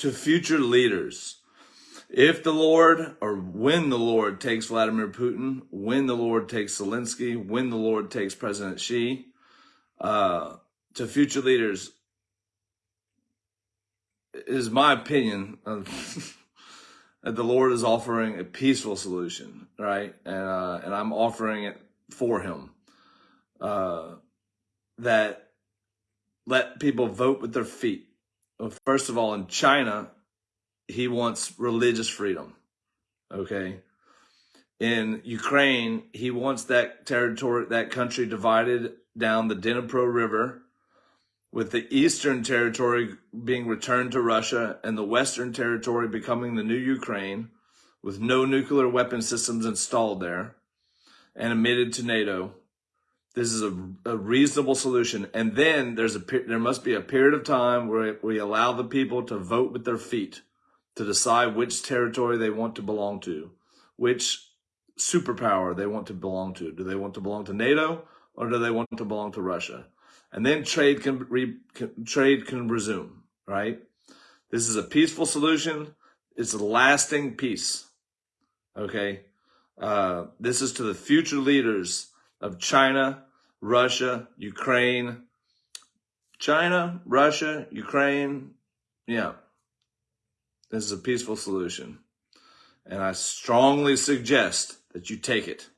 to future leaders. If the Lord, or when the Lord takes Vladimir Putin, when the Lord takes Zelensky, when the Lord takes President Xi, uh, to future leaders, is my opinion that the Lord is offering a peaceful solution, right? And uh, and I'm offering it for Him. Uh, that let people vote with their feet. First of all, in China, he wants religious freedom. Okay. In Ukraine, he wants that territory, that country divided down the Dnipro River, with the eastern territory being returned to Russia and the western territory becoming the new Ukraine, with no nuclear weapon systems installed there and admitted to NATO. This is a, a reasonable solution. And then there's a there must be a period of time where we allow the people to vote with their feet to decide which territory they want to belong to, which superpower they want to belong to. Do they want to belong to NATO or do they want to belong to Russia? And then trade can, re, can trade can resume, right? This is a peaceful solution. It's a lasting peace. Okay. Uh, this is to the future leaders of China, Russia, Ukraine, China, Russia, Ukraine. Yeah. This is a peaceful solution. And I strongly suggest that you take it.